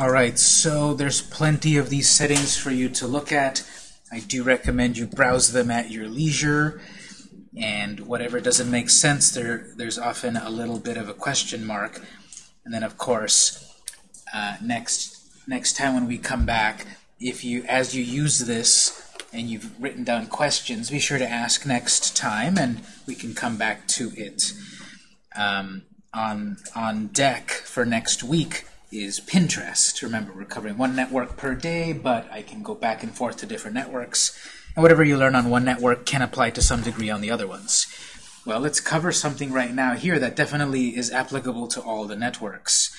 Alright, so there's plenty of these settings for you to look at. I do recommend you browse them at your leisure. And whatever doesn't make sense, there there's often a little bit of a question mark. And then, of course, uh, next next time when we come back, if you as you use this and you've written down questions, be sure to ask next time, and we can come back to it. Um, on on deck for next week is Pinterest. Remember, we're covering one network per day, but I can go back and forth to different networks. And whatever you learn on one network can apply to some degree on the other ones. Well, let's cover something right now here that definitely is applicable to all the networks.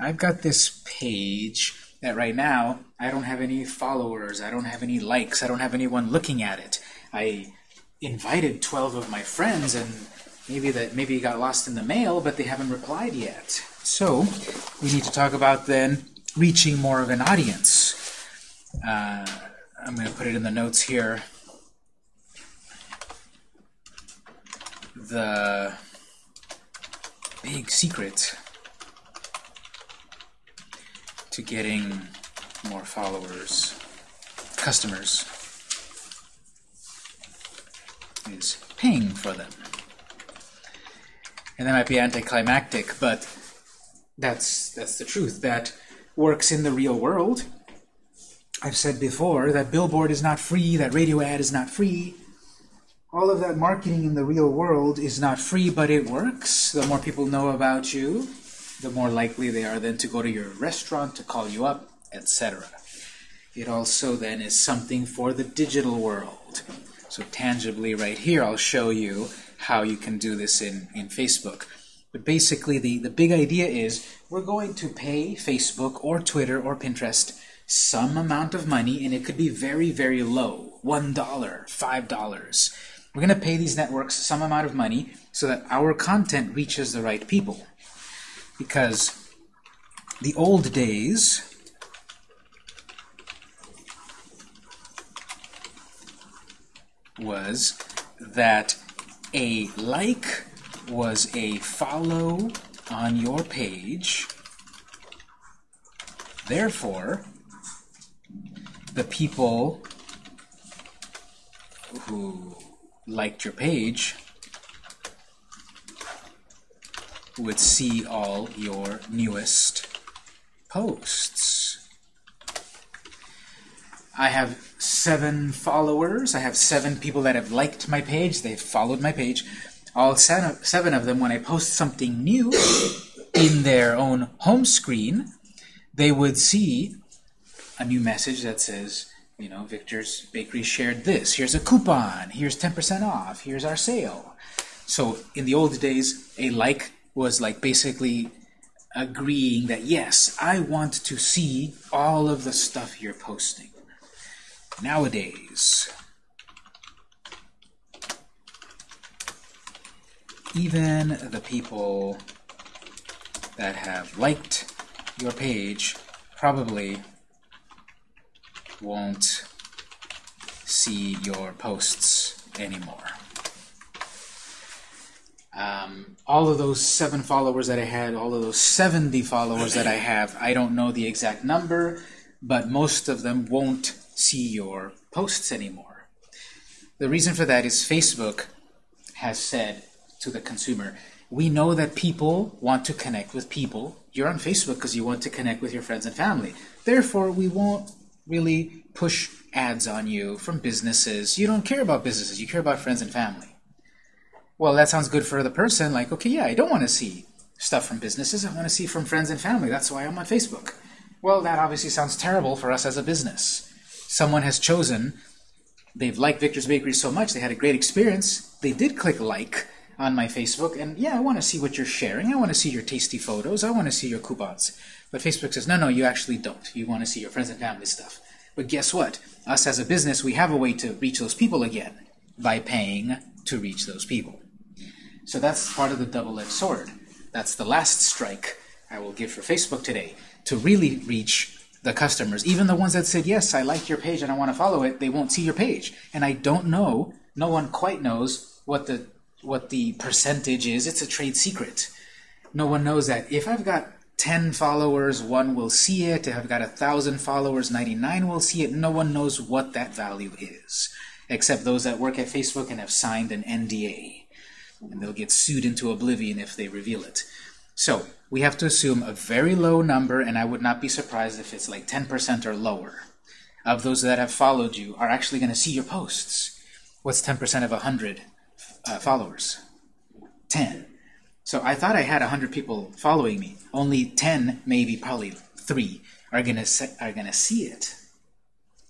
I've got this page that right now I don't have any followers, I don't have any likes, I don't have anyone looking at it. I invited 12 of my friends and maybe that maybe got lost in the mail, but they haven't replied yet. So we need to talk about then reaching more of an audience. Uh, I'm going to put it in the notes here. The big secret to getting more followers, customers, is paying for them. And that might be anticlimactic, but that's that's the truth. That works in the real world. I've said before that billboard is not free, that radio ad is not free. All of that marketing in the real world is not free, but it works. The more people know about you, the more likely they are then to go to your restaurant, to call you up, etc. It also then is something for the digital world. So tangibly right here, I'll show you how you can do this in, in Facebook. But basically, the, the big idea is we're going to pay Facebook or Twitter or Pinterest some amount of money, and it could be very, very low, $1, $5. We're going to pay these networks some amount of money so that our content reaches the right people. Because the old days, was that a like was a follow on your page. Therefore, the people who liked your page would see all your newest posts. I have seven followers. I have seven people that have liked my page. They've followed my page. All seven of them, when I post something new in their own home screen, they would see a new message that says, you know, Victor's Bakery shared this. Here's a coupon. Here's 10% off. Here's our sale. So in the old days, a like was like basically agreeing that, yes, I want to see all of the stuff you're posting. Nowadays, even the people that have liked your page probably won't see your posts anymore. Um, all of those seven followers that I had, all of those 70 followers that I have, I don't know the exact number, but most of them won't see your posts anymore. The reason for that is Facebook has said to the consumer, we know that people want to connect with people. You're on Facebook because you want to connect with your friends and family. Therefore, we won't really push ads on you from businesses. You don't care about businesses. You care about friends and family. Well, that sounds good for the person. Like, okay, yeah, I don't want to see stuff from businesses. I want to see from friends and family. That's why I'm on Facebook. Well, that obviously sounds terrible for us as a business. Someone has chosen, they've liked Victor's Bakery so much, they had a great experience, they did click like on my Facebook, and yeah, I want to see what you're sharing. I want to see your tasty photos. I want to see your coupons. But Facebook says, no, no, you actually don't. You want to see your friends and family stuff. But guess what? Us as a business, we have a way to reach those people again by paying to reach those people. So that's part of the double-edged sword. That's the last strike I will give for Facebook today. To really reach the customers, even the ones that said, yes, I like your page and I want to follow it, they won't see your page. And I don't know, no one quite knows what the what the percentage is. It's a trade secret. No one knows that. If I've got 10 followers, one will see it. If I've got a thousand followers, 99 will see it. No one knows what that value is, except those that work at Facebook and have signed an NDA. And they'll get sued into oblivion if they reveal it. So we have to assume a very low number, and I would not be surprised if it's like 10% or lower of those that have followed you are actually going to see your posts. What's 10% of 100 uh, followers? 10. So I thought I had 100 people following me. Only 10, maybe probably 3, are going to are to see it.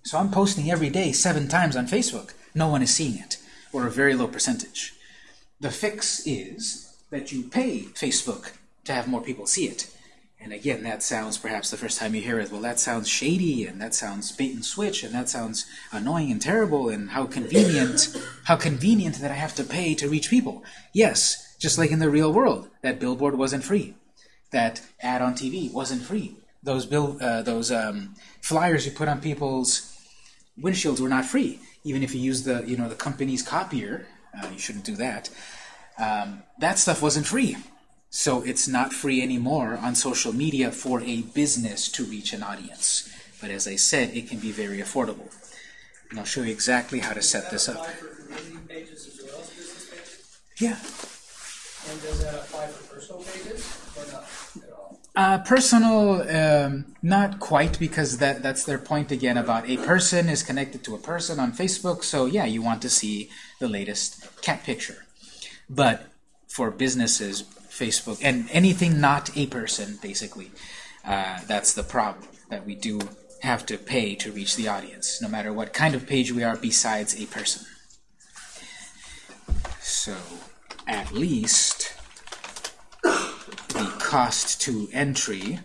So I'm posting every day seven times on Facebook. No one is seeing it, or a very low percentage. The fix is that you pay Facebook to have more people see it. And again, that sounds, perhaps the first time you hear it, well, that sounds shady, and that sounds bait and switch, and that sounds annoying and terrible, and how convenient, how convenient that I have to pay to reach people. Yes, just like in the real world, that billboard wasn't free. That ad on TV wasn't free. Those bill, uh, those um, flyers you put on people's windshields were not free. Even if you use the, you know, the company's copier, uh, you shouldn't do that. Um, that stuff wasn't free. So it's not free anymore on social media for a business to reach an audience. But as I said, it can be very affordable. And I'll show you exactly how to set this up. Yeah. And does that apply for personal pages or not at all? Uh, personal, um, not quite, because that, that's their point again about a person is connected to a person on Facebook. So yeah, you want to see the latest cat picture. But for businesses, Facebook, and anything not a person, basically. Uh, that's the problem, that we do have to pay to reach the audience, no matter what kind of page we are besides a person. So, at least the cost to entry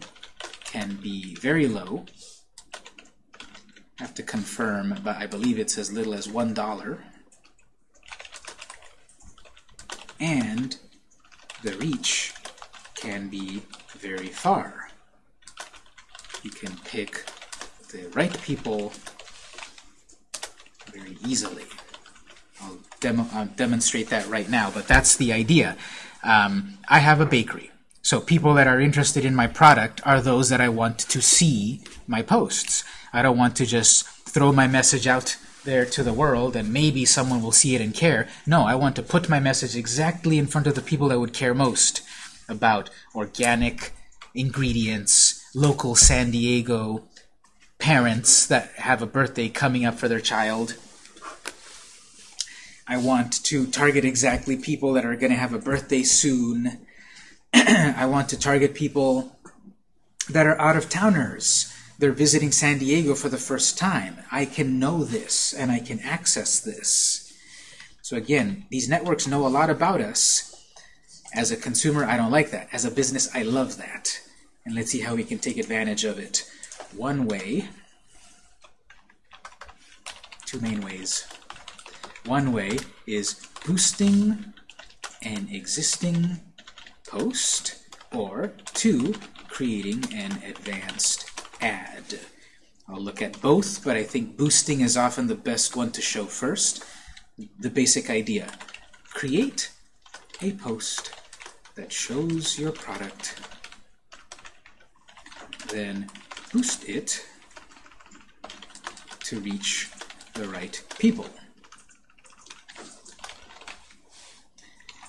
can be very low. I have to confirm, but I believe it's as little as $1. And the reach can be very far. You can pick the right people very easily. I'll, demo I'll demonstrate that right now, but that's the idea. Um, I have a bakery. So people that are interested in my product are those that I want to see my posts. I don't want to just throw my message out there to the world and maybe someone will see it and care. No, I want to put my message exactly in front of the people that would care most about organic ingredients, local San Diego parents that have a birthday coming up for their child. I want to target exactly people that are going to have a birthday soon. I want to target people that are out-of-towners they're visiting San Diego for the first time. I can know this, and I can access this. So again, these networks know a lot about us. As a consumer, I don't like that. As a business, I love that. And let's see how we can take advantage of it. One way, two main ways. One way is boosting an existing post, or two, creating an advanced ad. I'll look at both, but I think boosting is often the best one to show first. The basic idea. Create a post that shows your product, then boost it to reach the right people.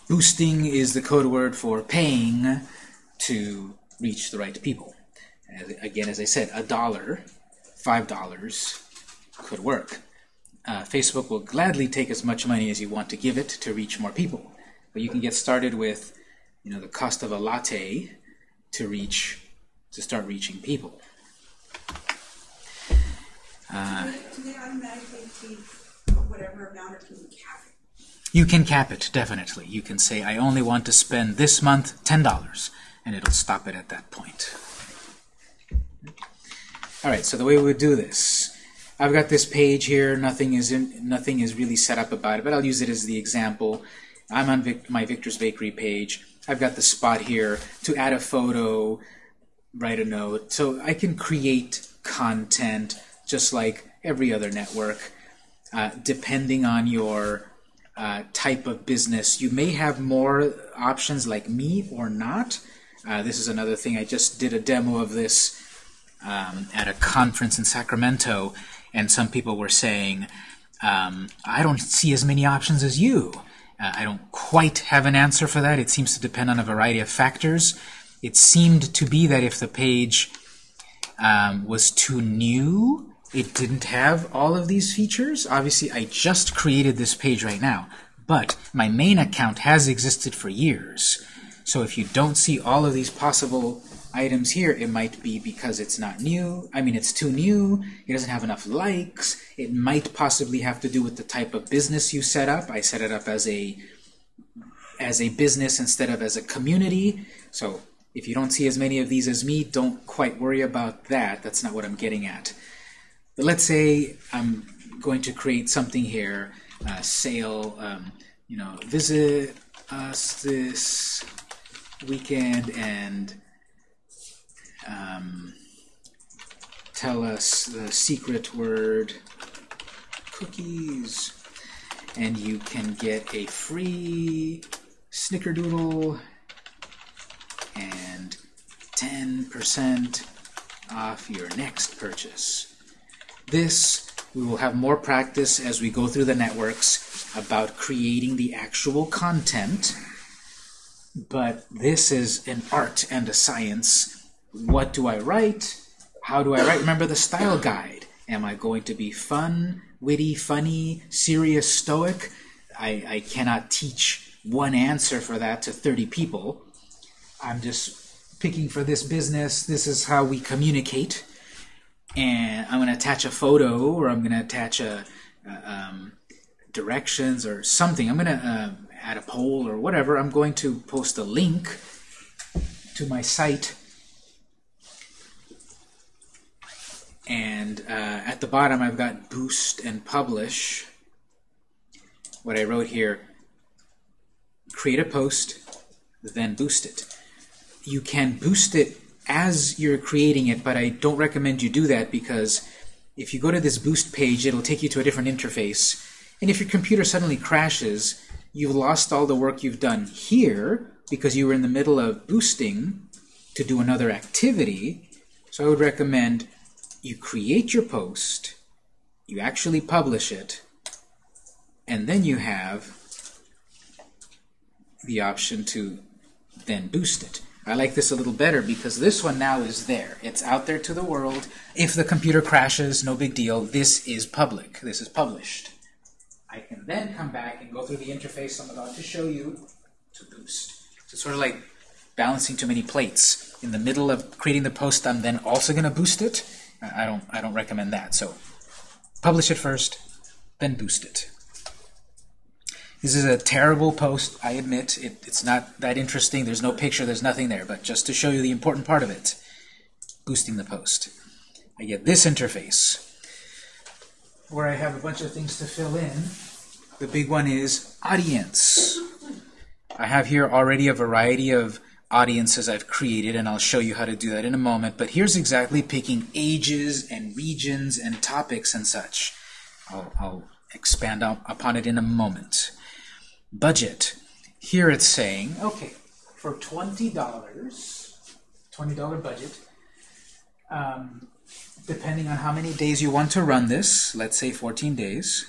Boosting is the code word for paying to reach the right people again, as I said, a dollar, five dollars could work. Uh, Facebook will gladly take as much money as you want to give it to reach more people. But you can get started with, you know, the cost of a latte to reach, to start reaching people. Uh, do they automatically take whatever amount, or can cap it? You can cap it, definitely. You can say, I only want to spend this month $10, and it'll stop it at that point. All right, so the way we would do this, I've got this page here. Nothing is in, nothing is really set up about it, but I'll use it as the example. I'm on Vic, my Victor's Bakery page. I've got the spot here to add a photo, write a note. So I can create content just like every other network, uh, depending on your uh, type of business. You may have more options like me or not. Uh, this is another thing. I just did a demo of this um, at a conference in Sacramento, and some people were saying, um, I don't see as many options as you. Uh, I don't quite have an answer for that. It seems to depend on a variety of factors. It seemed to be that if the page um, was too new, it didn't have all of these features. Obviously, I just created this page right now, but my main account has existed for years. So if you don't see all of these possible items here, it might be because it's not new. I mean, it's too new. It doesn't have enough likes. It might possibly have to do with the type of business you set up. I set it up as a as a business instead of as a community. So if you don't see as many of these as me, don't quite worry about that. That's not what I'm getting at. But let's say I'm going to create something here, uh, sale, um, you know, visit us this weekend and um, tell us the secret word cookies and you can get a free snickerdoodle and 10% off your next purchase. This, we will have more practice as we go through the networks about creating the actual content, but this is an art and a science. What do I write? How do I write? Remember the style guide. Am I going to be fun, witty, funny, serious, stoic? I, I cannot teach one answer for that to 30 people. I'm just picking for this business. This is how we communicate. And I'm going to attach a photo or I'm going to attach a, um, directions or something. I'm going to uh, add a poll or whatever. I'm going to post a link to my site. And uh, at the bottom, I've got boost and publish. What I wrote here, create a post, then boost it you can boost it as you're creating it, but I don't recommend you do that because if you go to this boost page, it'll take you to a different interface. And if your computer suddenly crashes, you've lost all the work you've done here because you were in the middle of boosting to do another activity. So I would recommend you create your post, you actually publish it, and then you have the option to then boost it. I like this a little better because this one now is there. It's out there to the world. If the computer crashes, no big deal. This is public. This is published. I can then come back and go through the interface I'm about to show you to boost. So it's sort of like balancing too many plates. In the middle of creating the post, I'm then also going to boost it. I don't, I don't recommend that. So publish it first, then boost it. This is a terrible post, I admit. It, it's not that interesting. There's no picture, there's nothing there. But just to show you the important part of it, boosting the post. I get this interface, where I have a bunch of things to fill in. The big one is audience. I have here already a variety of audiences I've created, and I'll show you how to do that in a moment. But here's exactly picking ages and regions and topics and such. I'll, I'll expand upon it in a moment budget. Here it's saying, okay, for $20, $20 budget, um, depending on how many days you want to run this, let's say 14 days.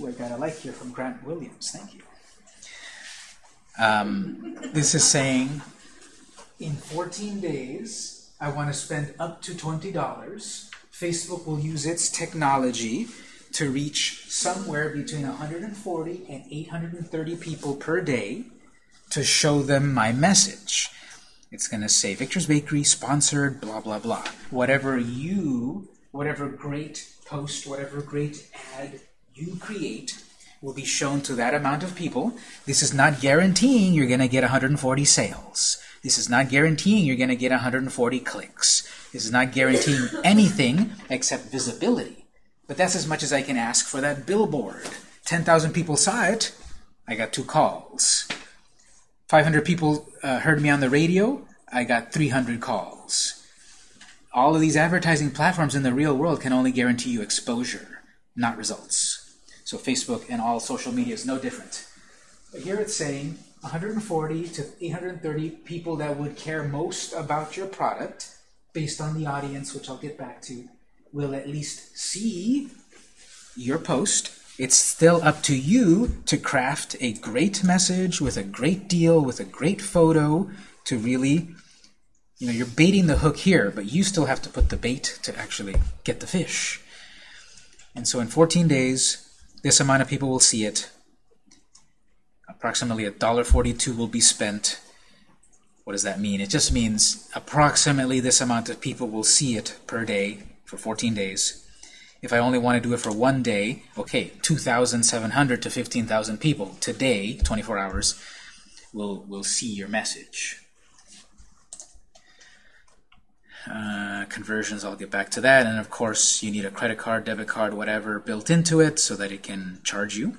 Ooh, I got a like here from Grant Williams, thank you. Um, this is saying, in 14 days, I want to spend up to $20. Facebook will use its technology to reach somewhere between 140 and 830 people per day to show them my message. It's going to say Victor's Bakery sponsored, blah, blah, blah. Whatever you, whatever great post, whatever great ad you create will be shown to that amount of people. This is not guaranteeing you're going to get 140 sales. This is not guaranteeing you're going to get 140 clicks. This is not guaranteeing anything except visibility. But that's as much as I can ask for that billboard. 10,000 people saw it. I got two calls. 500 people uh, heard me on the radio. I got 300 calls. All of these advertising platforms in the real world can only guarantee you exposure, not results. So Facebook and all social media is no different. But here it's saying 140 to 830 people that would care most about your product, based on the audience, which I'll get back to, will at least see your post. It's still up to you to craft a great message with a great deal, with a great photo to really, you know, you're baiting the hook here, but you still have to put the bait to actually get the fish. And so in 14 days, this amount of people will see it. Approximately $1.42 will be spent. What does that mean? It just means approximately this amount of people will see it per day for 14 days. If I only want to do it for one day, okay, 2,700 to 15,000 people today, 24 hours, will, will see your message. Uh, conversions, I'll get back to that. And of course, you need a credit card, debit card, whatever built into it so that it can charge you.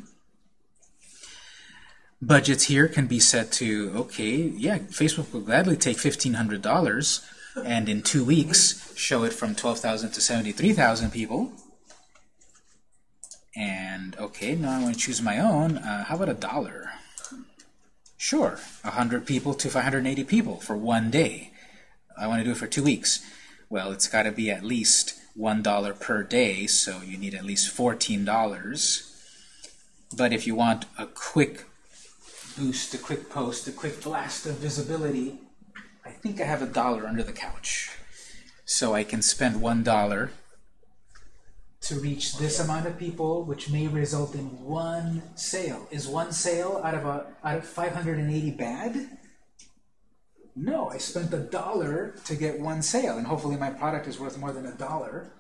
Budgets here can be set to, okay, yeah, Facebook will gladly take $1,500 and in two weeks show it from 12,000 to 73,000 people. And okay, now I want to choose my own. Uh, how about a dollar? Sure, 100 people to 580 people for one day. I want to do it for two weeks. Well, it's got to be at least $1 per day, so you need at least $14. But if you want a quick boost, a quick post, a quick blast of visibility, I think I have a dollar under the couch. So I can spend $1 to reach this amount of people, which may result in one sale. Is one sale out of a out of 580 bad? No, I spent a dollar to get one sale, and hopefully my product is worth more than a dollar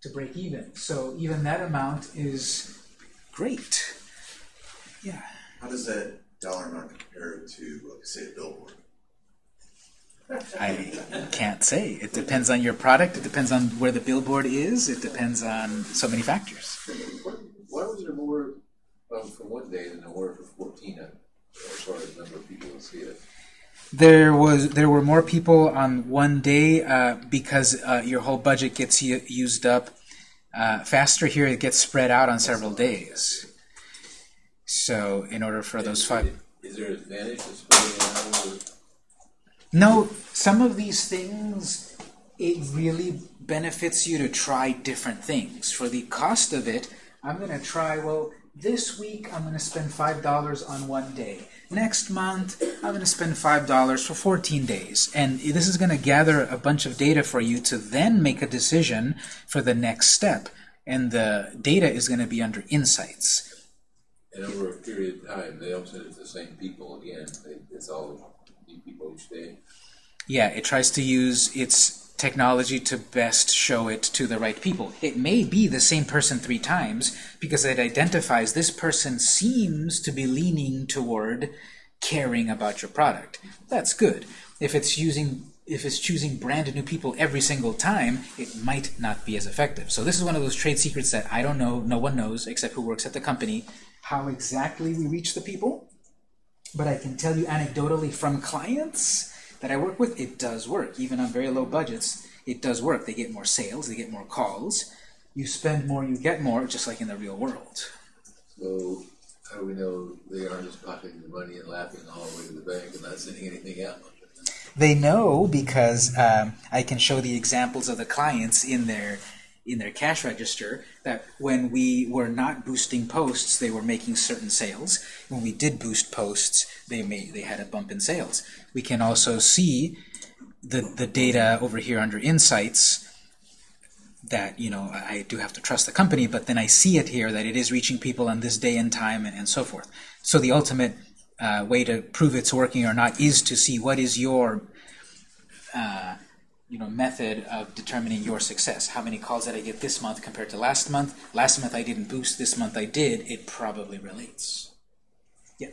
to break even. So even that amount is great. Yeah. How does that dollar amount compare to, like, say, a billboard? I can't say. It depends on your product. It depends on where the billboard is. It depends on so many factors. Why was there more um, for one day than there were for 14 uh, as far as number of people who see it? There was there were more people on one day uh, because uh, your whole budget gets used up uh, faster. Here it gets spread out on several days. So in order for those five. Is there advantage to spreading it out? No, some of these things, it really benefits you to try different things. For the cost of it, I'm going to try, well, this week I'm going to spend $5 on one day. Next month, I'm going to spend $5 for 14 days. And this is going to gather a bunch of data for you to then make a decision for the next step. And the data is going to be under insights. And over a period of time, they don't send it to the same people again. They, it's all new people each day. Yeah, it tries to use its technology to best show it to the right people. It may be the same person three times because it identifies this person seems to be leaning toward caring about your product. That's good. If it's using if it's choosing brand new people every single time, it might not be as effective. So this is one of those trade secrets that I don't know, no one knows except who works at the company, how exactly we reach the people. But I can tell you anecdotally from clients that I work with, it does work. Even on very low budgets, it does work. They get more sales, they get more calls. You spend more, you get more, just like in the real world. So how do we know they aren't just pocketing the money and laughing all the way to the bank and not sending anything out? They know because um, I can show the examples of the clients in their in their cash register that when we were not boosting posts, they were making certain sales. When we did boost posts, they made they had a bump in sales. We can also see the the data over here under insights that you know I do have to trust the company, but then I see it here that it is reaching people on this day and time and, and so forth. So the ultimate uh, way to prove it's working or not is to see what is your uh, you know method of determining your success. How many calls did I get this month compared to last month? Last month I didn't boost. This month I did. It probably relates. Yeah.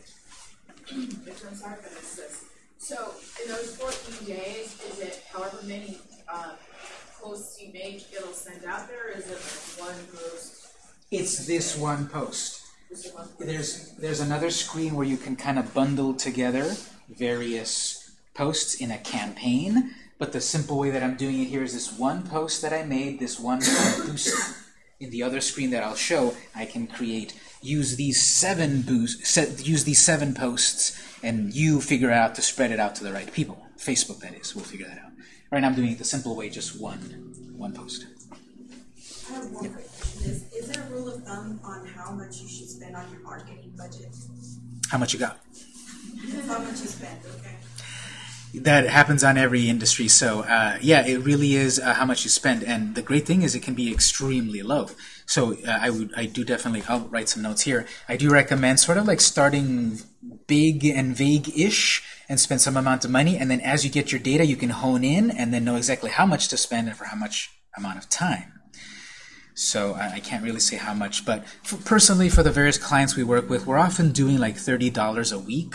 Which I'm sorry if I missed this. So in those fourteen days, is it however many, um, posts you make, it'll send out there, or is it like one post? It's this one post. Just one post? There's there's another screen where you can kind of bundle together various posts in a campaign. But the simple way that I'm doing it here is this one post that I made, this one boost, in the other screen that I'll show, I can create, use these seven boost, set, use these seven posts, and you figure out to spread it out to the right people. Facebook, that is, We'll figure that out. Right now I'm doing it the simple way, just one, one post. I have one quick question. Is, is there a rule of thumb on how much you should spend on your marketing budget? How much you got? How much you spend, okay? That happens on every industry. So uh, yeah, it really is uh, how much you spend. And the great thing is it can be extremely low. So uh, I would, I do definitely, I'll write some notes here. I do recommend sort of like starting big and vague-ish and spend some amount of money. And then as you get your data, you can hone in and then know exactly how much to spend and for how much amount of time. So I, I can't really say how much, but for, personally, for the various clients we work with, we're often doing like thirty dollars a week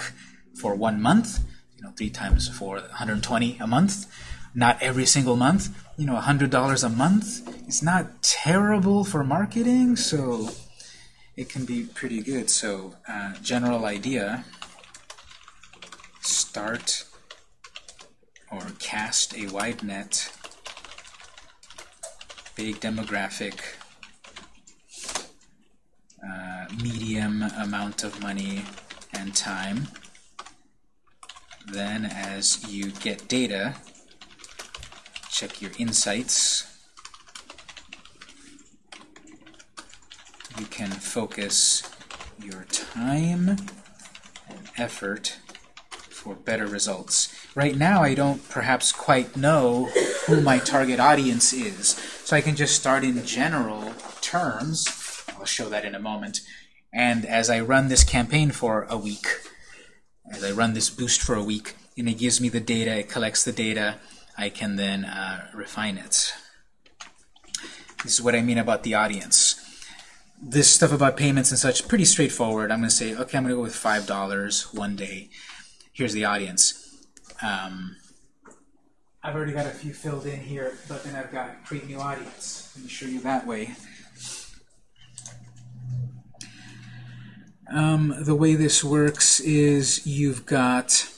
for one month. You know, three times four, 120 a month. Not every single month. You know, hundred dollars a month is not terrible for marketing, so it can be pretty good. So, uh, general idea: start or cast a wide net big demographic, uh, medium amount of money and time. Then as you get data, check your insights. You can focus your time and effort for better results. Right now, I don't perhaps quite know who my target audience is. So I can just start in general terms. I'll show that in a moment. And as I run this campaign for a week, as I run this boost for a week, and it gives me the data, it collects the data, I can then uh, refine it. This is what I mean about the audience. This stuff about payments and such, pretty straightforward. I'm going to say, okay, I'm going to go with $5 one day. Here's the audience. Um, I've already got a few filled in here, but then I've got create new audience. Let me show you that way. Um, the way this works is you've got,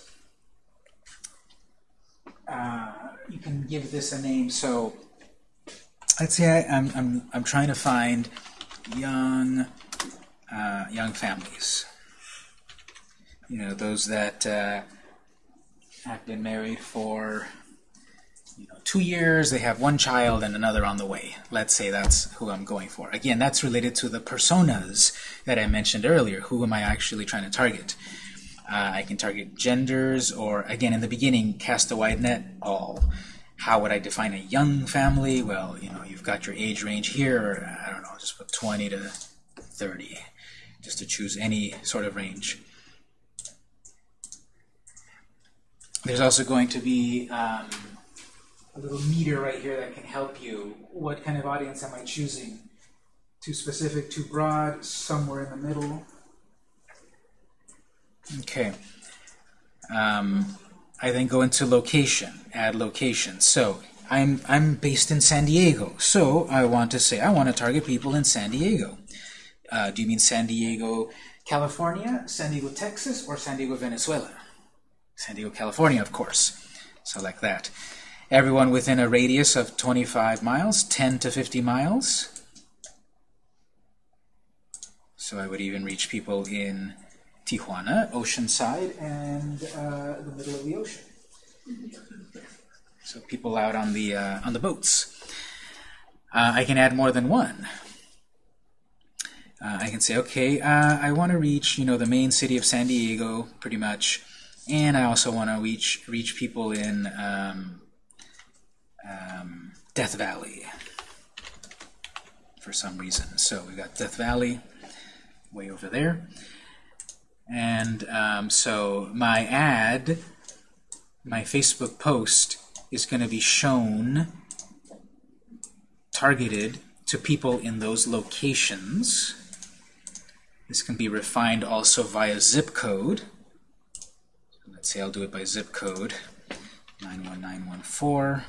uh, you can give this a name. So let's say I, am I'm, I'm, I'm trying to find young, uh, young families. You know, those that uh, have been married for you know, two years, they have one child and another on the way. Let's say that's who I'm going for. Again, that's related to the personas that I mentioned earlier. Who am I actually trying to target? Uh, I can target genders, or again, in the beginning, cast a wide net, all. How would I define a young family? Well, you know, you've got your age range here, I don't know, just put 20 to 30, just to choose any sort of range. There's also going to be um, a little meter right here that can help you. What kind of audience am I choosing? Too specific, too broad, somewhere in the middle? Okay. Um, I then go into location, add location. So I'm, I'm based in San Diego, so I want to say I want to target people in San Diego. Uh, do you mean San Diego, California, San Diego, Texas, or San Diego, Venezuela? San Diego, California, of course. So like that everyone within a radius of 25 miles, 10 to 50 miles. So I would even reach people in Tijuana, Oceanside, and uh, the middle of the ocean. So people out on the uh, on the boats. Uh, I can add more than one. Uh, I can say, okay, uh, I want to reach, you know, the main city of San Diego, pretty much, and I also want to reach reach people in um, um, Death Valley for some reason. So we've got Death Valley way over there. And um, so my ad, my Facebook post, is going to be shown targeted to people in those locations. This can be refined also via zip code. So let's say I'll do it by zip code 91914.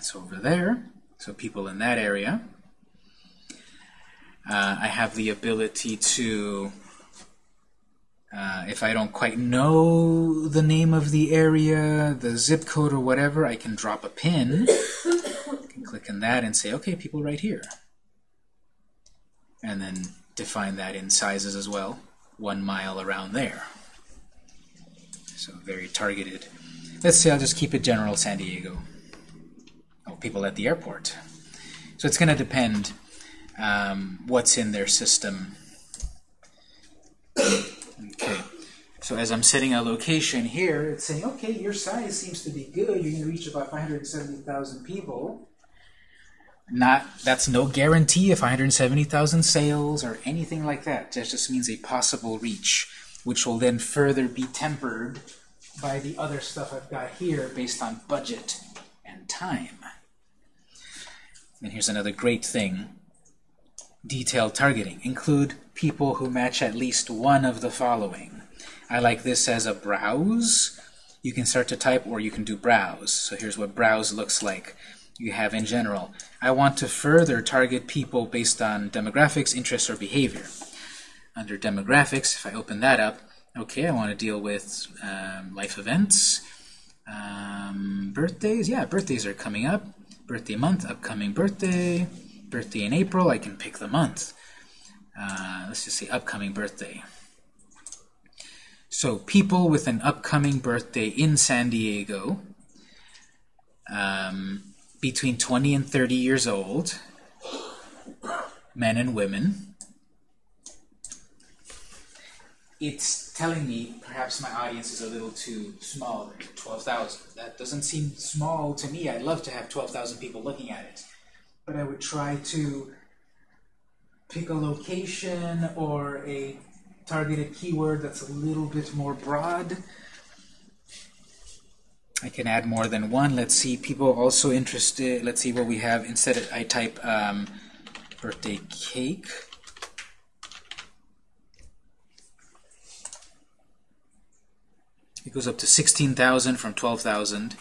That's over there. So people in that area. Uh, I have the ability to, uh, if I don't quite know the name of the area, the zip code or whatever, I can drop a pin. Can click on that and say, okay, people right here. And then define that in sizes as well, one mile around there. So very targeted. Let's say I'll just keep it general San Diego. People at the airport. So it's going to depend um, what's in their system. Okay. So as I'm setting a location here, it's saying, okay, your size seems to be good. You're going to reach about 570,000 people. Not that's no guarantee of 570,000 sales or anything like that. That just means a possible reach, which will then further be tempered by the other stuff I've got here based on budget and time. And here's another great thing. Detailed targeting. Include people who match at least one of the following. I like this as a browse. You can start to type or you can do browse. So here's what browse looks like. You have in general. I want to further target people based on demographics, interests, or behavior. Under demographics, if I open that up, okay, I want to deal with um, life events, um, birthdays. Yeah, birthdays are coming up. Birthday month, upcoming birthday. Birthday in April, I can pick the month. Uh, let's just say upcoming birthday. So people with an upcoming birthday in San Diego, um, between 20 and 30 years old, men and women. It's telling me perhaps my audience is a little too small, 12,000. That doesn't seem small to me. I'd love to have 12,000 people looking at it. But I would try to pick a location or a targeted keyword that's a little bit more broad. I can add more than one. Let's see, people also interested. Let's see what we have. Instead, I type um, birthday cake. It goes up to 16,000 from 12,000.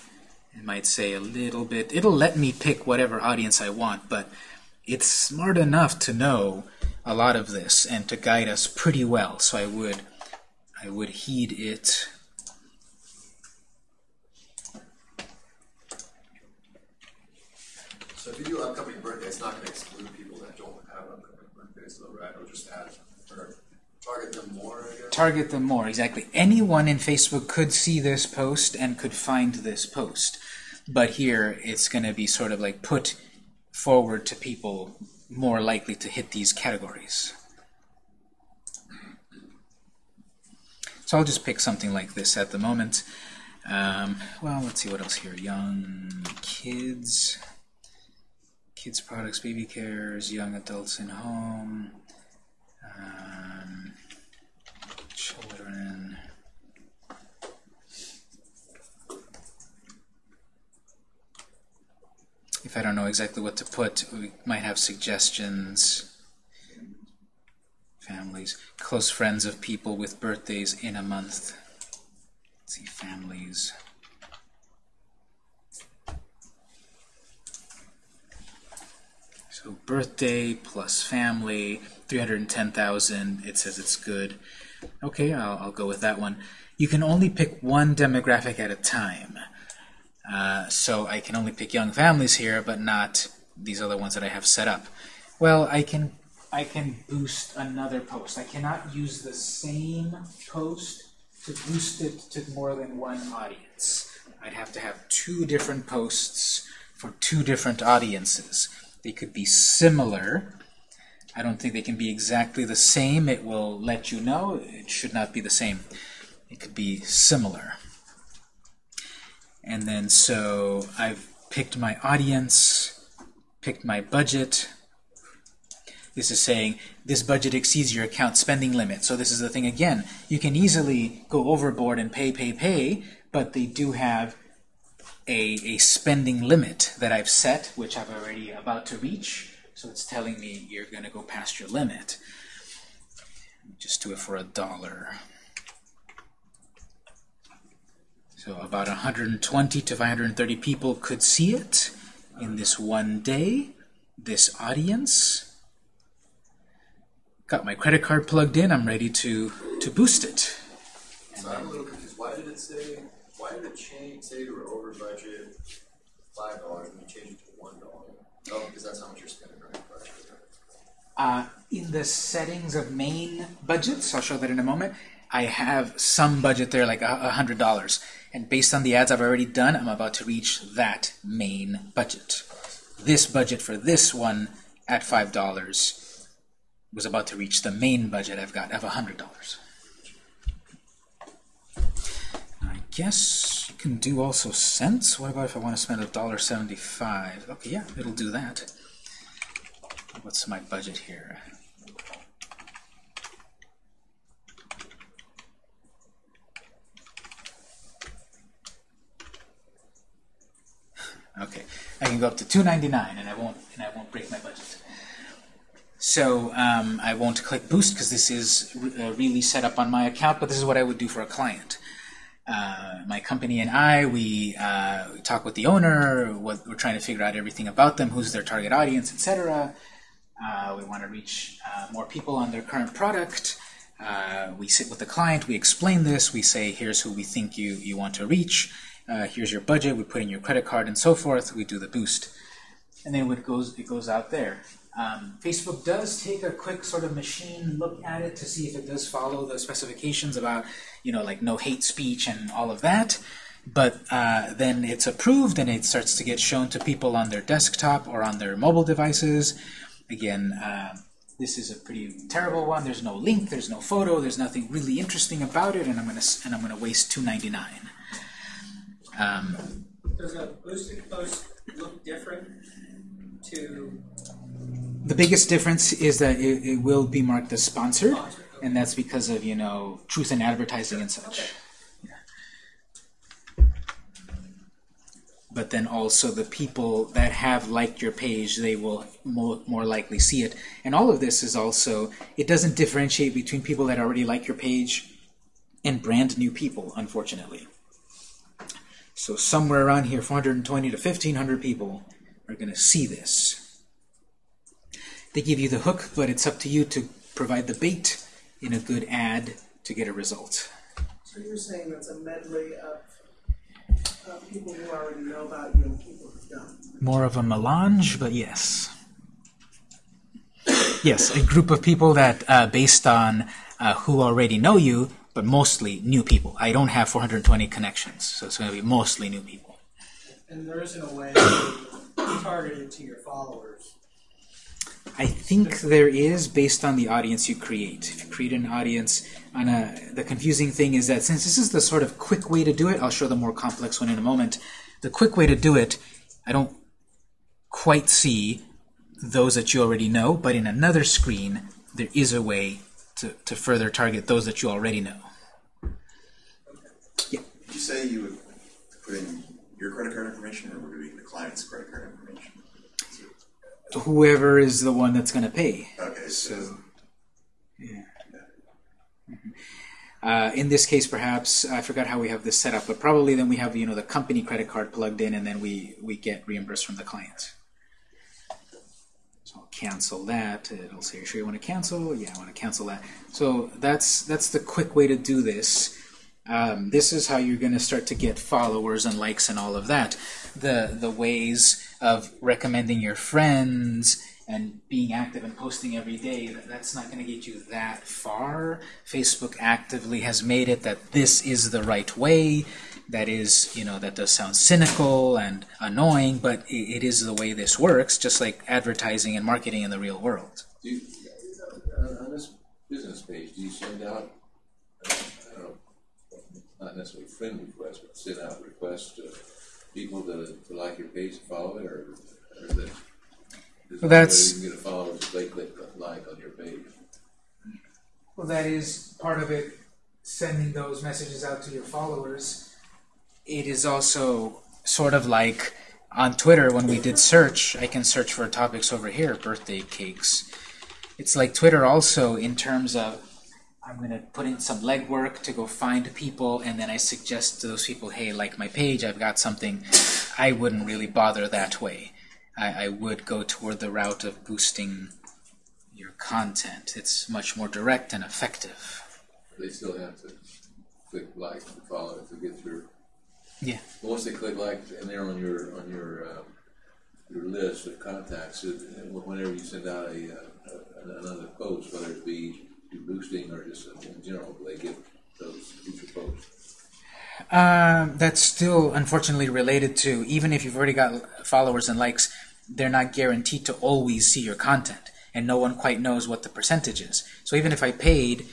It might say a little bit. It'll let me pick whatever audience I want, but it's smart enough to know a lot of this and to guide us pretty well. So I would, I would heed it. So if you do upcoming birthday, it's not gonna exclude people that don't have upcoming birthdays though, right? It'll just add, or target them more, I guess? Target them more, exactly. Anyone in Facebook could see this post and could find this post. But here, it's going to be sort of like put forward to people more likely to hit these categories. So I'll just pick something like this at the moment. Um, well, let's see what else here. Young kids, kids products, baby cares, young adults in home, um, If I don't know exactly what to put, we might have suggestions. Families, close friends of people with birthdays in a month. Let's see, families. So birthday plus family, 310,000. It says it's good. Okay, I'll, I'll go with that one. You can only pick one demographic at a time. Uh, so I can only pick young families here, but not these other ones that I have set up. Well, I can I can boost another post. I cannot use the same post to boost it to more than one audience. I'd have to have two different posts for two different audiences. They could be similar. I don't think they can be exactly the same. It will let you know. It should not be the same. It could be similar. And then so I've picked my audience, picked my budget. This is saying this budget exceeds your account spending limit. So this is the thing again. You can easily go overboard and pay, pay, pay, but they do have a, a spending limit that I've set, which I'm already about to reach. So it's telling me you're going to go past your limit. Just do it for a dollar. So about 120 to 530 people could see it in this one day, this audience. Got my credit card plugged in, I'm ready to, to boost it. So I'm a little confused, why did it say, why did it change, say you were over budget, five dollars and you change it to one dollar. Oh, because that's how much you're spending, right? Uh, in the settings of main budgets, I'll show that in a moment, I have some budget there, like a a hundred dollars. And based on the ads I've already done, I'm about to reach that main budget. This budget for this one at five dollars was about to reach the main budget I've got of a hundred dollars. I guess you can do also cents. What about if I want to spend a dollar seventy-five? Okay, yeah, it'll do that. What's my budget here? Okay, I can go up to 299 and I won't and I won't break my budget. So um, I won't click boost because this is re- uh, really set up on my account, but this is what I would do for a client. Uh, my company and I, we, uh, we talk with the owner. What, we're trying to figure out everything about them, who's their target audience, etc. Uh, we want to reach uh, more people on their current product. Uh, we sit with the client, we explain this, we say, here's who we think you, you want to reach, uh, here's your budget, we put in your credit card and so forth, we do the boost. And then it goes, it goes out there. Um, Facebook does take a quick sort of machine look at it to see if it does follow the specifications about, you know, like no hate speech and all of that. But uh, then it's approved and it starts to get shown to people on their desktop or on their mobile devices. Again, uh, this is a pretty terrible one. There's no link, there's no photo, there's nothing really interesting about it, and I'm gonna and I'm gonna waste 2.99. Um, Does a boosted post look different to the biggest difference is that it, it will be marked as sponsored, sponsored? and that's because of you know truth in advertising and such. Okay. But then also the people that have liked your page, they will more, more likely see it. And all of this is also, it doesn't differentiate between people that already like your page and brand new people, unfortunately. So somewhere around here, 420 to 1500 people are going to see this. They give you the hook, but it's up to you to provide the bait in a good ad to get a result. So you're saying that's a medley of, of people who already know about you and people who don't? More of a melange, but yes. Yes, a group of people that, uh, based on uh, who already know you, but mostly new people. I don't have 420 connections, so it's going to be mostly new people. And there isn't a way to target it to your followers. I think there is based on the audience you create. If you create an audience on a, uh, the confusing thing is that since this is the sort of quick way to do it, I'll show the more complex one in a moment. The quick way to do it, I don't quite see those that you already know, but in another screen, there is a way to, to further target those that you already know. Yeah. Did you say you would put in your credit card information, or would it be the client's credit card information? Whoever is the one that's going to pay. Okay, so So, yeah. Mhm. Uh, in this case, perhaps I forgot how we have this set up, but probably then we have you know the company credit card plugged in, and then we we get reimbursed from the client. I'll cancel that. It'll say, "Sure, you want to cancel? Yeah, I want to cancel that." So that's that's the quick way to do this. Um, this is how you're going to start to get followers and likes and all of that. The the ways of recommending your friends and being active and posting every day, that- that's not going to get you that far. Facebook actively has made it that this is the right way. That is, you know, that does sound cynical and annoying, but i it is the way this works, just like advertising and marketing in the real world. Do you, uh, on this business page, do you send out, uh, I don't know, not necessarily friend requests, but send out requests to people to, to like your page, and follow it, or, or is it? is Well, that's- You can get a follower if they click like on your page. Well, that is part of it, sending those messages out to your followers. It is also sort of like on Twitter when we did search, I can search for topics over here, birthday cakes. It's like Twitter also in terms of I'm going to put in some legwork to go find people, and then I suggest to those people, hey, like my page, I've got something. I wouldn't really bother that way. I, I would go toward the route of boosting your content. It's much more direct and effective. They still have to click like to follow to get your Yeah. But once they click like, and they're on your, on your, um, your list of contacts, it- whenever you send out a, uh, a- another post, whether it be boosting or just in general, they get those future posts. Um, that's still unfortunately related to even if you've already got followers and likes, they're not guaranteed to always see your content, and no one quite knows what the percentage is. So even if I paid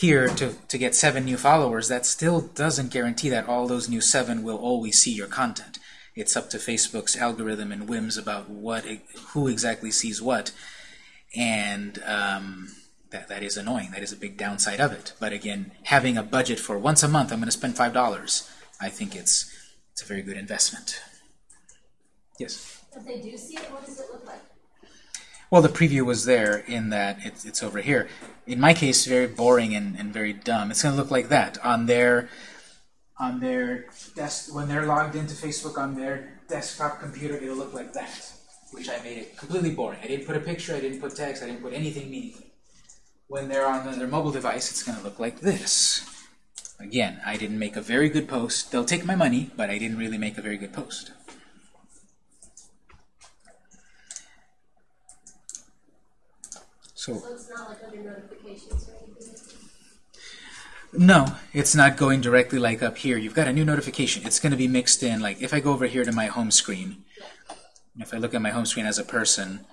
here to, to get seven new followers, that still doesn't guarantee that all those new seven will always see your content. It's up to Facebook's algorithm and whims about what who exactly sees what, and um, that that is annoying. That is a big downside of it. But again, having a budget for once a month, I'm going to spend five dollars. I think it's it's a very good investment. Yes. If they do see it, what does it look like? Well, the preview was there in that it's, it's over here. In my case, very boring and, and very dumb. It's going to look like that on their on their desk when they're logged into Facebook on their desktop computer. It'll look like that, which I made it completely boring. I didn't put a picture. I didn't put text. I didn't put anything meaningful. When they're on their mobile device, it's going to look like this. Again, I didn't make a very good post. They'll take my money, but I didn't really make a very good post. So. So it's not like under notifications or anything? No, it's not going directly like up here. You've got a new notification. It's going to be mixed in. Like if I go over here to my home screen, if I look at my home screen as a person,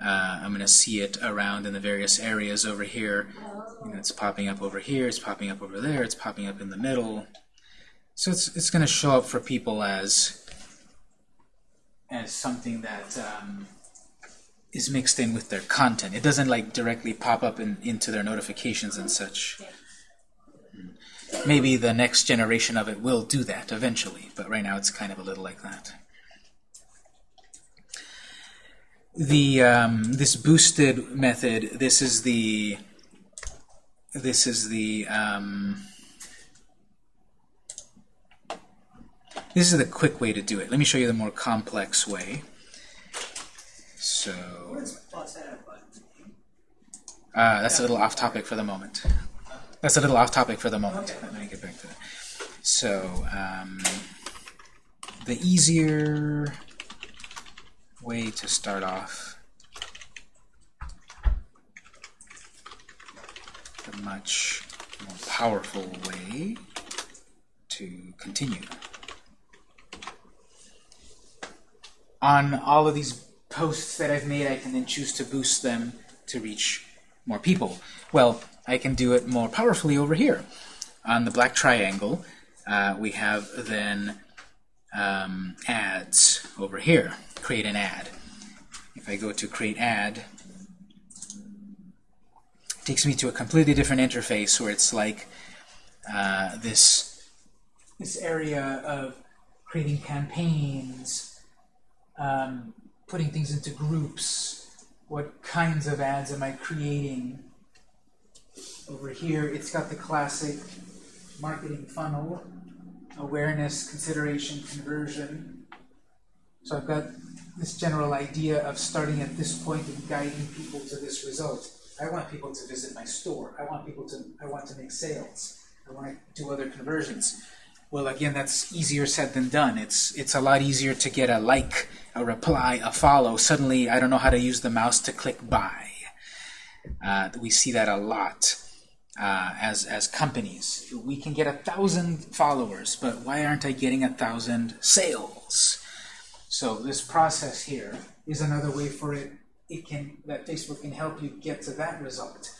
uh, I'm going to see it around in the various areas over here. You know, it's popping up over here. It's popping up over there. It's popping up in the middle. So it's it's going to show up for people as as something that um, is mixed in with their content. It doesn't like directly pop up in, into their notifications and such maybe the next generation of it will do that eventually, but right now it's kind of a little like that. The um, this boosted method. This is the this is the um, this is the quick way to do it. Let me show you the more complex way. So Where's plus add button? uh, that's a little off topic for the moment. That's a little off topic for the moment. Let me get back to that. So, um, the easier way to start off, the much more powerful way to continue. On all of these posts that I've made, I can then choose to boost them to reach more people. Well, I can do it more powerfully over here. On the black triangle, uh, we have then um, ads over here. Create an ad. If I go to create ad, it takes me to a completely different interface where it's like uh, this this area of creating campaigns, um, putting things into groups. What kinds of ads am I creating? Over here, it's got the classic marketing funnel, awareness, consideration, conversion. So I've got this general idea of starting at this point and guiding people to this result. I want people to visit my store. I want people to, I want to make sales. I want to do other conversions. Well, again, that's easier said than done. It's, it's a lot easier to get a like, a reply, a follow. Suddenly, I don't know how to use the mouse to click buy. Uh, we see that a lot uh, as as companies. We can get a thousand followers, but why aren't I getting a thousand sales? So this process here is another way for it. It can that Facebook can help you get to that result.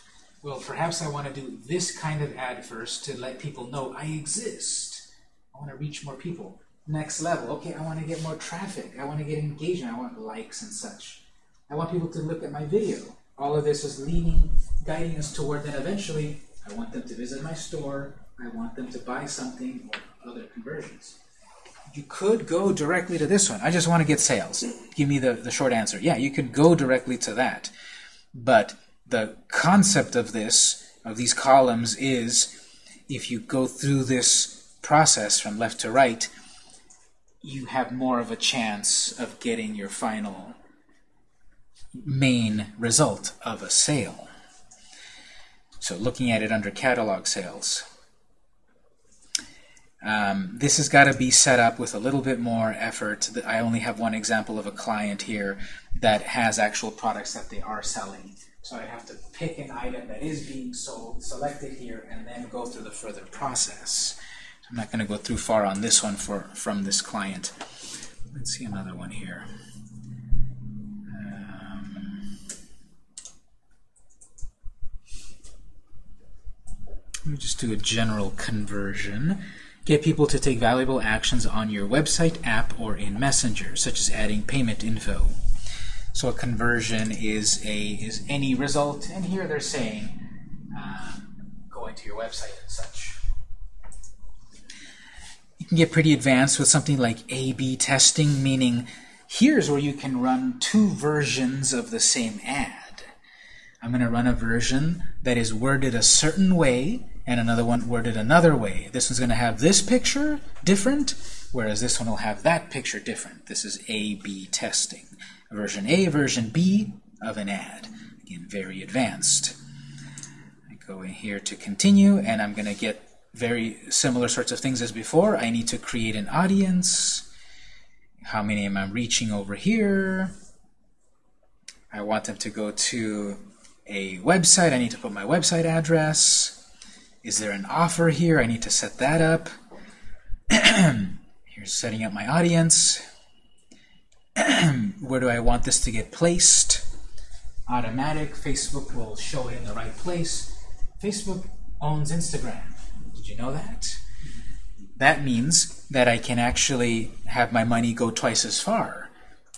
Well, perhaps I want to do this kind of ad first to let people know I exist. I want to reach more people. Next level, okay, I want to get more traffic. I want to get engagement. I want likes and such. I want people to look at my video. All of this is leading, guiding us toward then eventually, I want them to visit my store. I want them to buy something or other conversions. You could go directly to this one. I just want to get sales. Give me the, the short answer. Yeah, you could go directly to that. But the concept of this, of these columns, is if you go through this process from left to right, you have more of a chance of getting your final main result of a sale. So looking at it under catalog sales, Um, this has got to be set up with a little bit more effort. I only have one example of a client here that has actual products that they are selling. So I have to pick an item that is being sold, select it here, and then go through the further process. I'm not going to go through far on this one for from this client. Let's see another one here. Um, let me just do a general conversion. Get people to take valuable actions on your website, app, or in Messenger, such as adding payment info. So a conversion is a is any result, and here they're saying um, going to your website and such. You can get pretty advanced with something like A/B testing, meaning here's where you can run two versions of the same ad. I'm going to run a version that is worded a certain way and another one worded another way. This one's going to have this picture different, whereas this one will have that picture different. This is A-B testing. Version A, version B of an ad. Again, very advanced. I go in here to continue, and I'm going to get very similar sorts of things as before. I need to create an audience. How many am I reaching over here? I want them to go to a website. I need to put my website address. Is there an offer here? I need to set that up. Here's setting up my audience. Where do I want this to get placed? Automatic. Facebook will show it in the right place. Facebook owns Instagram. Did you know that? That means that I can actually have my money go twice as far.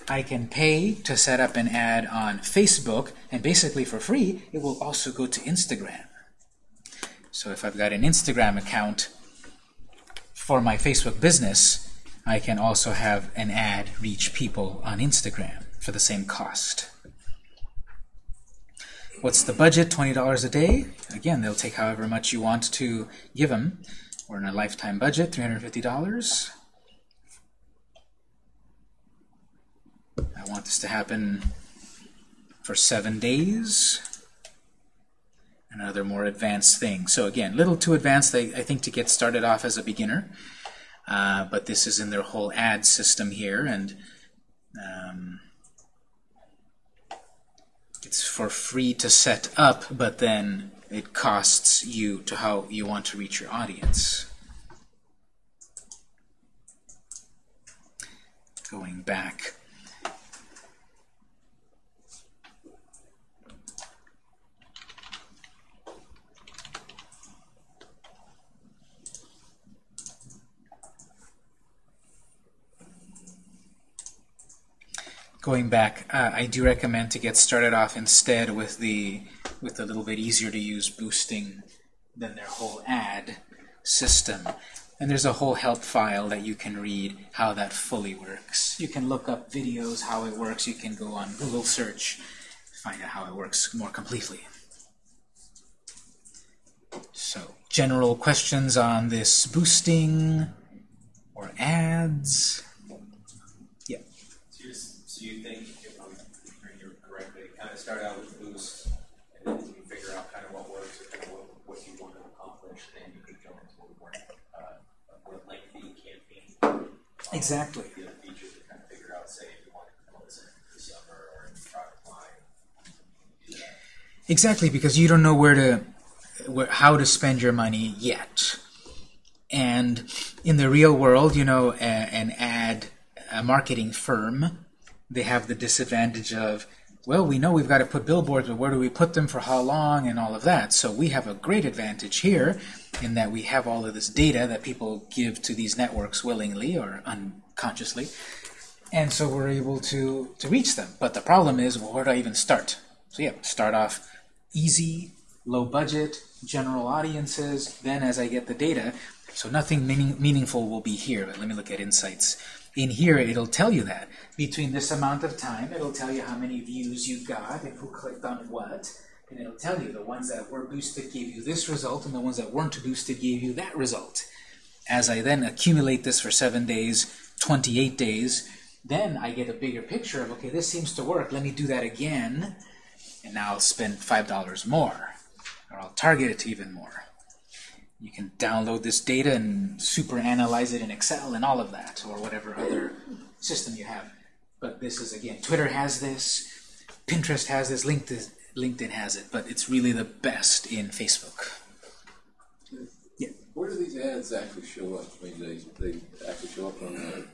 I can pay to set up an ad on Facebook, and basically for free, it will also go to Instagram. So if I've got an Instagram account for my Facebook business, I can also have an ad reach people on Instagram for the same cost. What's the budget? $20 a day. Again, they'll take however much you want to give them. We're in a lifetime budget, $350. I want this to happen for seven days. Another more advanced thing. So again, little too advanced, I, I think, to get started off as a beginner. Uh, but this is in their whole ad system here, and um, it's for free to set up, but then it costs you to how you want to reach your audience. Going back. Going back, uh, I do recommend to get started off instead with the with a little bit easier to use boosting than their whole ad system. And there's a whole help file that you can read how that fully works. You can look up videos how it works. You can go on Google search, find out how it works more completely. So, general questions on this boosting or ads? So you think, if I'm hearing you correctly, kind of start out with Boost, and then you figure out kind of what works, or kind of what, what you want to accomplish, and then you could go into a more, uh, a more lengthy campaign. Exactly. The other features to kind of figure out, say, if you want to promote this in the summer or in the product line. Exactly, because you don't know where to, where, how to spend your money yet. And in the real world, you know, a, an ad, a marketing firm, they have the disadvantage of, well, we know we've got to put billboards, but where do we put them for how long and all of that. So we have a great advantage here in that we have all of this data that people give to these networks willingly or unconsciously. And so we're able to, to reach them. But the problem is, well, where do I even start? So yeah, start off easy, low budget, general audiences, then as I get the data, so nothing meaning, meaningful will be here, but let me look at insights. In here, it'll tell you that. Between this amount of time, it'll tell you how many views you got and who clicked on what, and it'll tell you the ones that were boosted gave you this result, and the ones that weren't boosted gave you that result. As I then accumulate this for 7 days, 28 days, then I get a bigger picture of, okay, this seems to work, let me do that again, and now I'll spend $5 more, or I'll target it even more. You can download this data and super analyze it in Excel and all of that, or whatever other system you have. But this is, again, Twitter has this, Pinterest has this, LinkedIn, LinkedIn has it, but it's really the best in Facebook. Yeah. Where do these ads actually show up? I mean, they, they actually show up on the,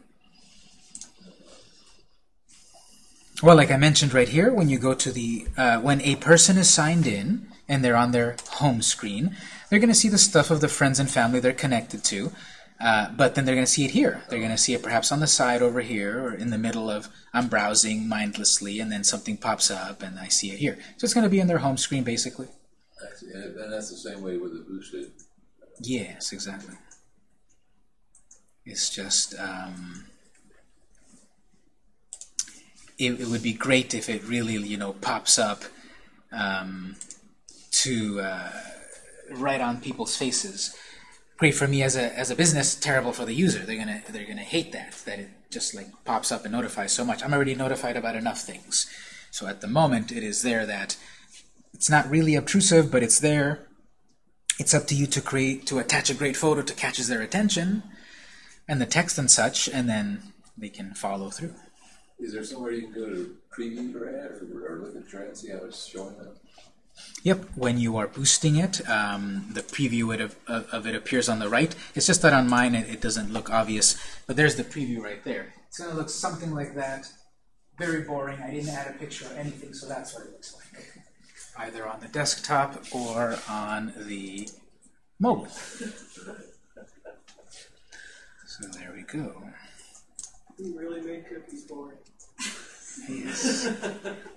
Well, like I mentioned right here, when you go to the, uh, when a person is signed in and they're on their home screen, they're going to see the stuff of the friends and family they're connected to, uh, but then they're going to see it here. They're going to see it perhaps on the side over here or in the middle of, I'm browsing mindlessly and then something pops up and I see it here. So it's going to be in their home screen basically. and that's the same way with the boosted. Yes, exactly. It's just, um, it, it would be great if it really, you know, pops up um, to uh, right on people's faces. Great for me as a as a business, terrible for the user. They're gonna they're gonna hate that that it just like pops up and notifies so much. I'm already notified about enough things. So at the moment, it is there that it's not really obtrusive, but it's there it's up to you to create to attach a great photo to catches their attention and the text and such and then they can follow through Is there somewhere you can go to preview your ad or, or look at your ad see how it's showing up? Yep when you are boosting it um, the preview of, of, of it appears on the right. It's just that on mine it, it doesn't look obvious but there's the preview right there. It's going to look something like that. Very boring. I didn't add a picture or anything so that's what it looks like. Either on the desktop or on the mobile. So there we go. We really made cookies boring. Yes.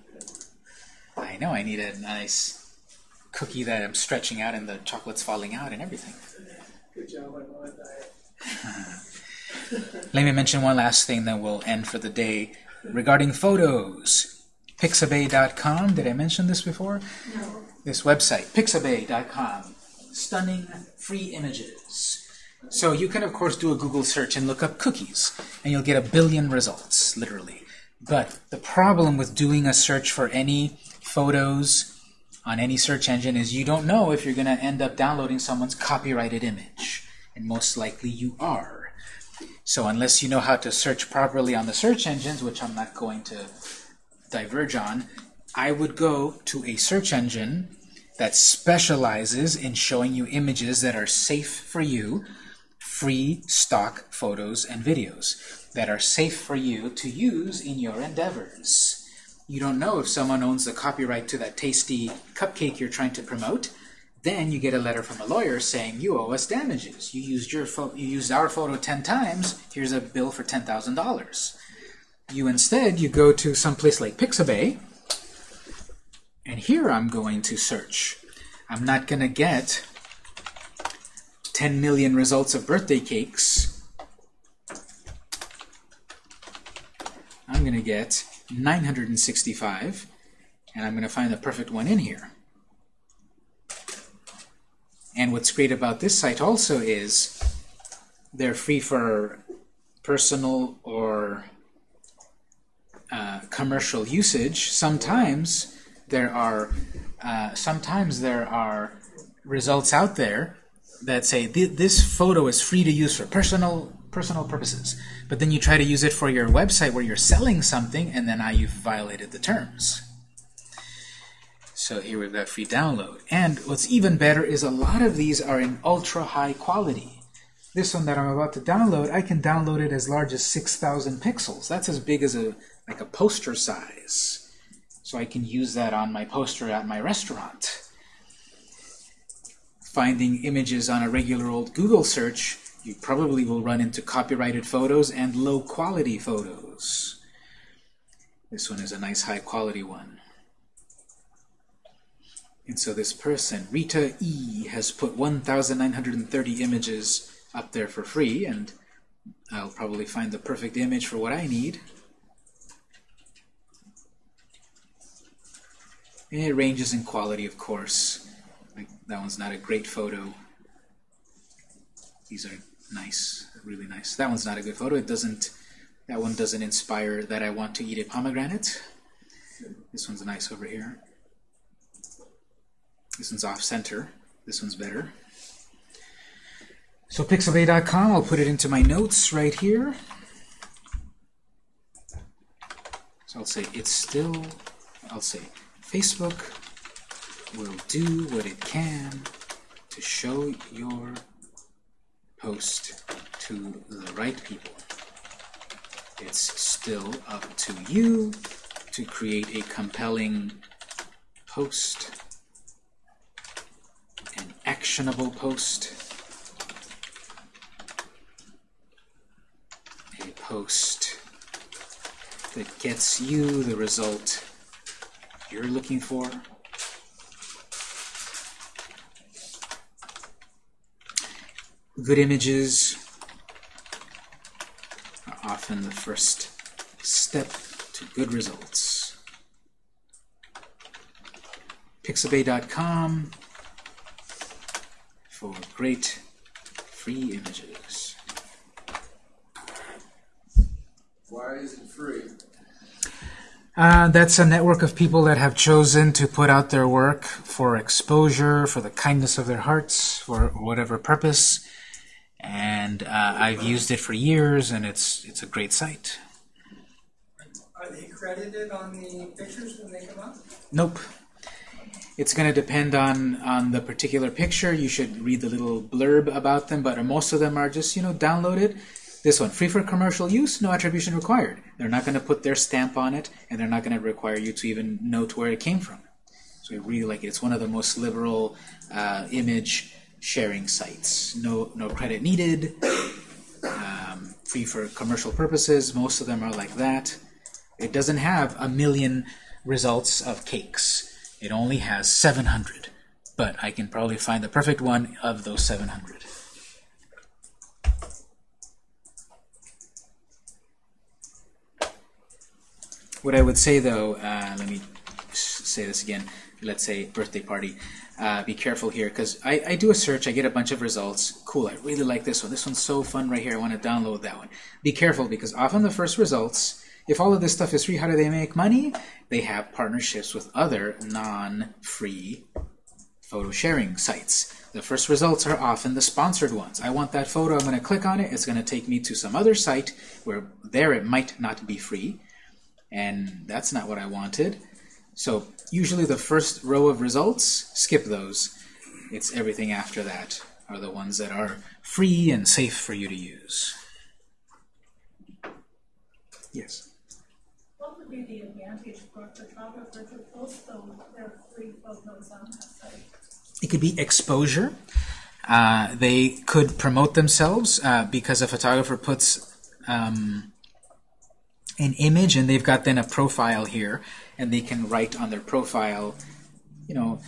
I know, I need a nice cookie that I'm stretching out and the chocolate's falling out and everything. Good job on my diet. Let me mention one last thing, then we'll end for the day. Regarding photos, pixabay.com, did I mention this before? No. This website, pixabay.com, stunning free images. So you can, of course, do a Google search and look up cookies, and you'll get a billion results, literally. But the problem with doing a search for any photos on any search engine is you don't know if you're going to end up downloading someone's copyrighted image. And most likely you are. So unless you know how to search properly on the search engines, which I'm not going to diverge on, I would go to a search engine that specializes in showing you images that are safe for you, free stock photos and videos that are safe for you to use in your endeavors. You don't know if someone owns the copyright to that tasty cupcake you're trying to promote. Then you get a letter from a lawyer saying you owe us damages. You used your you used our photo ten times. Here's a bill for ten thousand dollars. You instead you go to some place like Pixabay, and here I'm going to search. I'm not going to get 10 million results of birthday cakes. I'm going to get 965, and I'm going to find the perfect one in here. And what's great about this site also is they're free for personal or uh, commercial usage. Sometimes there are uh, sometimes there are results out there that say this photo is free to use for personal personal purposes. But then you try to use it for your website where you're selling something, and then now you've violated the terms. So here we've got free download. And what's even better is a lot of these are in ultra high quality. This one that I'm about to download, I can download it as large as 6,000 pixels. That's as big as a like a poster size. So I can use that on my poster at my restaurant. Finding images on a regular old Google search, you probably will run into copyrighted photos and low quality photos. This one is a nice high quality one. And so this person, Rita E, has put 1,930 images up there for free, and I'll probably find the perfect image for what I need. And it ranges in quality, of course. Like that one's not a great photo. These are nice, really nice. That one's not a good photo. It doesn't. That one doesn't inspire that I want to eat a pomegranate. This one's nice over here. This one's off center. This one's better. So pixabay.com, I'll put it into my notes right here. So I'll say it's still, I'll say Facebook will do what it can to show your post to the right people. It's still up to you to create a compelling post, an actionable post, a post that gets you the result you're looking for. Good images are often the first step to good results. Pixabay.com for great free images. Why is it free? Uh, that's a network of people that have chosen to put out their work for exposure, for the kindness of their hearts, for whatever purpose. And uh, I've used it for years, and it's it's a great site. Are they credited on the pictures when they come up? Nope. It's going to depend on on the particular picture. You should read the little blurb about them, but most of them are just you know downloaded. This one, free for commercial use, no attribution required. They're not going to put their stamp on it, and they're not going to require you to even note where it came from. So I really like it. It's one of the most liberal uh, image sharing sites. No, no credit needed. Um, free for commercial purposes. Most of them are like that. It doesn't have a million results of cakes. It only has 700. But I can probably find the perfect one of those 700. What I would say though, uh, let me say this again. Let's say birthday party. Uh, be careful here because I, I do a search, I get a bunch of results. Cool, I really like this one. This one's so fun right here. I want to download that one. Be careful because often the first results, if all of this stuff is free, how do they make money? They have partnerships with other non-free photo sharing sites. The first results are often the sponsored ones. I want that photo, I'm going to click on it, it's going to take me to some other site where there it might not be free, and that's not what I wanted. So usually the first row of results, skip those. It's everything after that are the ones that are free and safe for you to use. Yes? What would be the advantage for a photographer to post their free photos on that site? It could be exposure. Uh, they could promote themselves uh, because a photographer puts um, an image and they've got then a profile here and they can write on their profile, you know,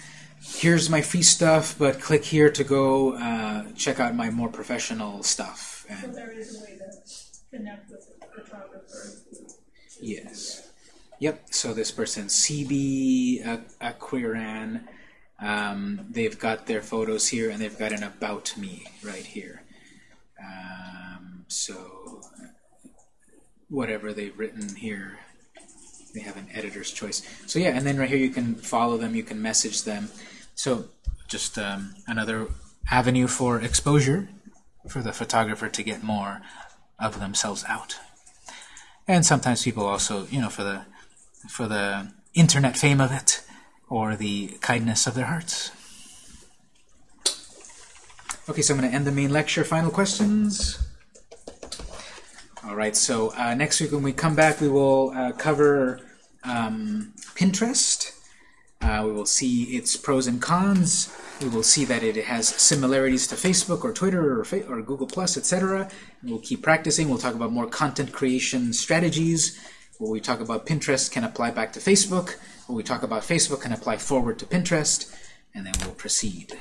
here's my free stuff, but click here to go uh, check out my more professional stuff. So there is a way to connect with the photographer. yes. Yep, so this person, CB Aquiran, um, they've got their photos here and they've got an about me right here. Um, so whatever they've written here, they have an editor's choice. So yeah, and then right here you can follow them, you can message them. So just um, another avenue for exposure for the photographer to get more of themselves out. And sometimes people also, you know, for the for the internet fame of it or the kindness of their hearts. Okay, so I'm going to end the main lecture. Final questions? All right, so uh, next week when we come back, we will uh, cover um, Pinterest. Uh, we will see its pros and cons. We will see that it has similarities to Facebook or Twitter or, Fa or Google Plus, etc. We'll keep practicing. We'll talk about more content creation strategies. What we talk about Pinterest can apply back to Facebook. What we talk about Facebook can apply forward to Pinterest. And then we'll proceed.